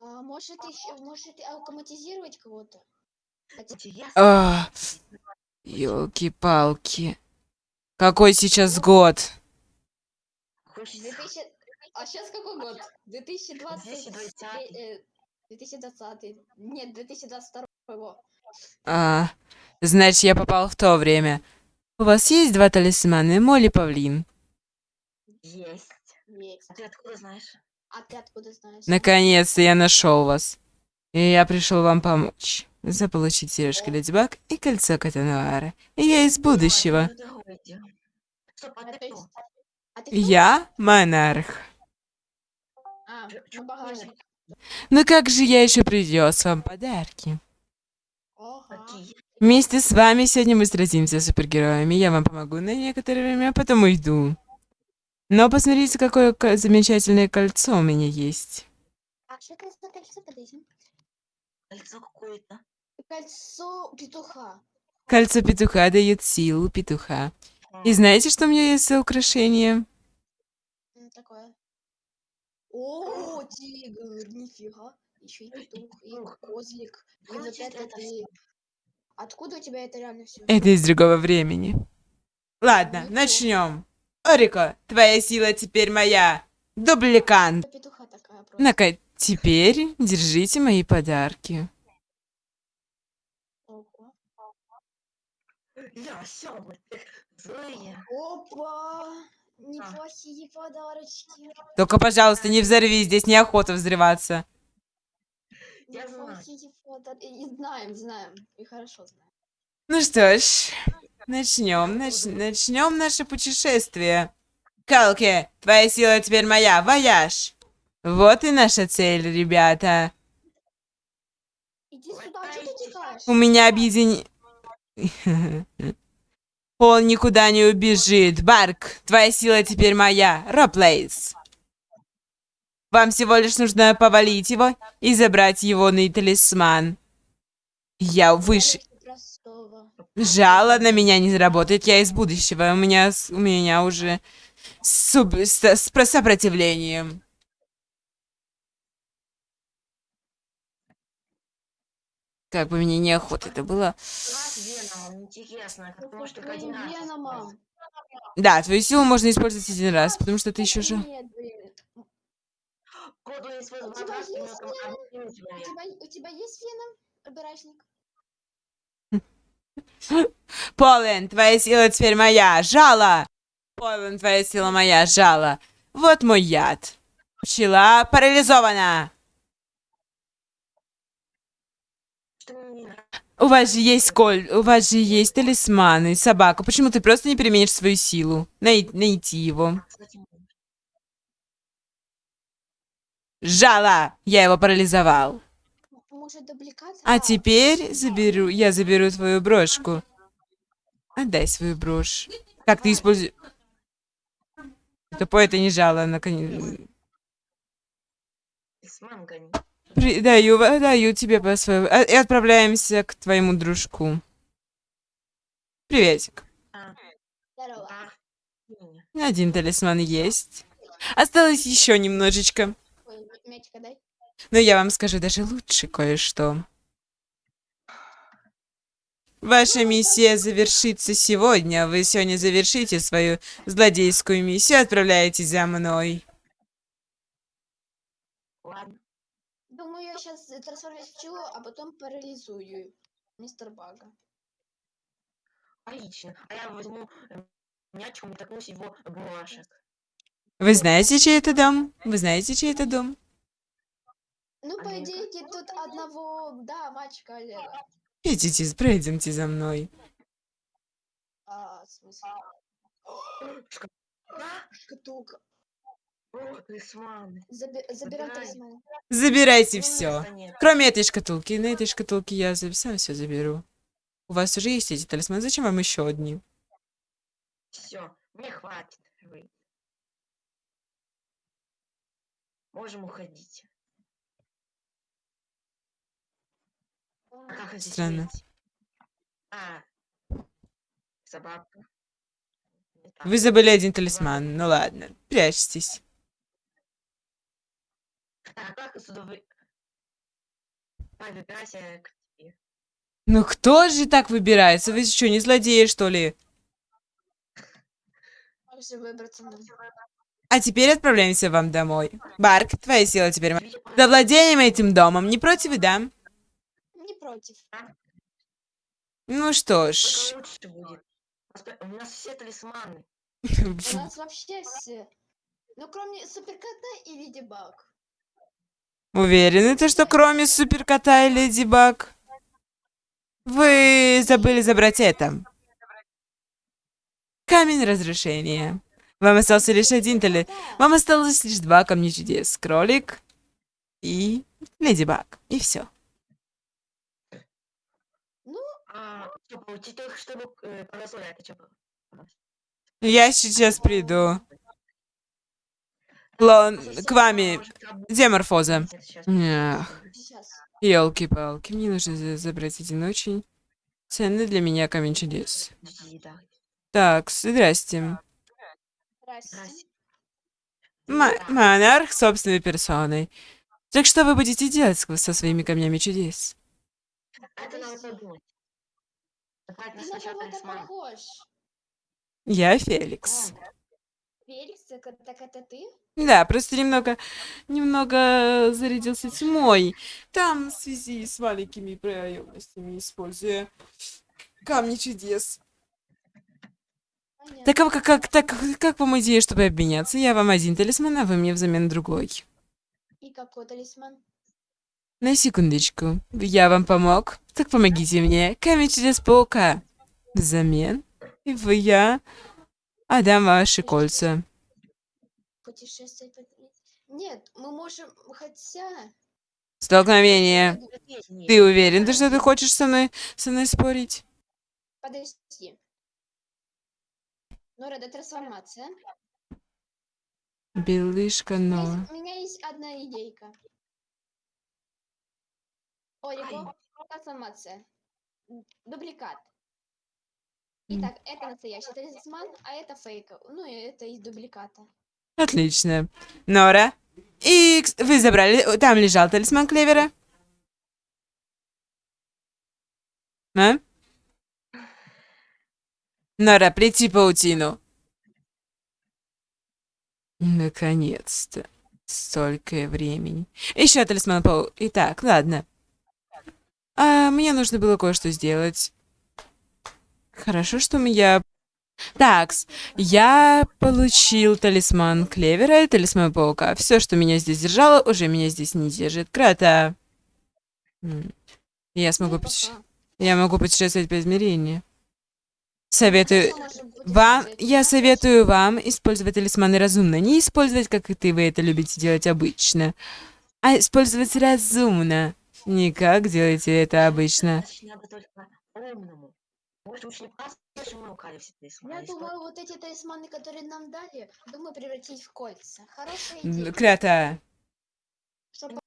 А, может еще, может автоматизировать кого-то? А, Ёлки-палки. Какой сейчас год? Хочется 2000... А сейчас какой год? 2020... 2020. э, 2020. Нет, 2022. А, значит, я попал в то время. У вас есть два талисмана, Молли Павлин? есть. Есть. А ты откуда знаешь? А ты откуда знаешь? Наконец-то я нашел вас. И я пришел вам помочь. Заполучить сережки Леди Баг и кольцо Катануара. И я из будущего. Ну, а А а? Я монарх. А, ну. Ну как же я еще принес вам подарки? Вместе с вами сегодня мы сразимся с супергероями. Я вам помогу на некоторое время, а потом уйду. Но посмотрите, какое ко- замечательное кольцо у меня есть. А что это за кольцо подойдем? Кольцо какое-то. Кольцо петуха. Кольцо петуха дает силу петуха. И знаете, что у меня есть за украшение? Такое. О, тигр, нифига. Еще и петух, и козлик. И вот это ты. Откуда у тебя это реально все? Это из другого времени. Ладно, начнем. Орико, твоя сила теперь моя. Дубликант. Ну-ка, теперь держите мои подарки. Опа! Неплохие подарочки. Только, пожалуйста, не взорви, здесь неохота взрываться. Я знаю. Неплохие подарки. И знаем, знаем. И хорошо знаем. Ну что ж, начнем, начнем наше путешествие. Калки, твоя сила теперь моя, вояж. Вот и наша цель, ребята. Иди сюда, что ты текаешь? У меня объедини... Он никуда не убежит. Барк, твоя сила теперь моя. Роплейс. Вам всего лишь нужно повалить его и забрать его на талисман. Я выше... Жало на меня не заработает, я из будущего. У меня, у меня уже суб- с, с про- сопротивлением. Как бы мне неохота это было. Веном. Да, твою силу можно использовать один раз, потому что ты еще же... У тебя есть но там один У человек. тебя, у тебя есть веном, обирачник? Полен, твоя сила теперь моя. Жало! Полен, твоя сила моя. Жало. Вот мой яд. Пчела парализована. У вас же есть коль, у вас же есть талисманы, собака. Почему ты просто не применишь свою силу? Най- найти его. Жало! Я его парализовал. А теперь заберу, я заберу твою брошку. Отдай свою брошь. Как ты используешь... Тупой это не жало, наконец. Даю, даю тебе по своему... а- И отправляемся к твоему дружку. Приветик. А. Один талисман есть. Осталось еще немножечко. Ой, мячика дай. Но я вам скажу даже лучше кое-что. Ваша миссия завершится сегодня. Вы сегодня завершите свою злодейскую миссию и отправляетесь за мной. Ладно. Думаю, я сейчас трансформируюсь в пчелу, а потом парализую мистер Бага. Отлично. А я возьму мячиком и такнусь его бумажек. Вы знаете, чей это дом? Вы знаете, чей это дом? По идее, тут одного, да, мальчика Олега. Идите, пройдемте за мной. А, в смысле? Шкатулка. талисманы. Заби- забирай Забирай. талисман. Забирайте все. Кроме этой шкатулки. На этой шкатулке я сам все заберу. У вас уже есть эти талисманы. Зачем вам еще одни? Все, мне хватит. Вы. Можем уходить. Как Странно. А, собака. Вы забыли один талисман. Ну ладно, прячьтесь. А как к тебе. Ну кто же так выбирается? Вы что, не злодеи, что ли? А теперь отправляемся вам домой. Барк, твоя сила теперь За владением этим домом. Не против, да? Против. Ну что ж. лучше будет. У нас все талисманы. У нас вообще все. Ну, кроме суперкота и Леди Баг. Уверены, то, что кроме суперкота и леди Баг? Вы забыли забрать это. Камень разрушения. Вам остался лишь один тали... Да. Вам осталось лишь два камня чудес. Кролик и леди Баг. И все. Ну, А, только чтобы э, это что? Я сейчас приду. Лон, к вами. Эх. сейчас. Елки-палки, мне нужно за- забрать один очень ценный для меня камень чудес. Так, здрасте. Здрасте. Монарх собственной персоной. Так что вы будете делать со своими камнями чудес? Это надо подумать. Давай Ты на кого-то похож. Я Феликс. Феликс, так, так это ты? Да, просто немного, немного зарядился тьмой. Там в связи с маленькими проемностями, используя камни чудес. Понятно. Так а как, как, так, как вам идея, чтобы обменяться? Я вам один талисман, а вы мне взамен другой. И какой талисман? На секундочку. Я вам помог. Так помогите мне. Камень чудес паука. Взамен. И вы я отдам ваши кольца. Путешествовать. Нет, мы можем, хотя... Столкновение. Ты уверен, то, что ты хочешь со мной, со мной спорить? Подожди. Нора, это трансформация. Белышка, но... У меня есть одна идейка. Орико, трансформация. М, Дубликат. Итак, это настоящий талисман, а это фейк. Ну и это из дубликата. Отлично. Нора. И кс- вы забрали... Там лежал талисман Клевера? А? Нора, плети паутину. Наконец-то. Столько времени. Еще талисман пау... Итак, ладно. А, мне нужно было кое-что сделать. Хорошо, что я... Такс, я получил талисман Клевера и талисман Паука. Все, что меня здесь держало, уже меня здесь не держит. Крота. М. Я смогу Ну, путеше- пока. Я могу путешествовать по измерению. Советую... Вам, путешествовать. я советую вам использовать талисманы разумно. Не использовать, как и ты, вы это любите делать обычно. А использовать разумно. Не как делаете это обычно. Надо только умному. Может, лучше не просто, что мы украли все талисманы. Я думаю, вот эти талисманы, которые нам дали, думаю, превратить в кольца. Хорошая идея. Чтоб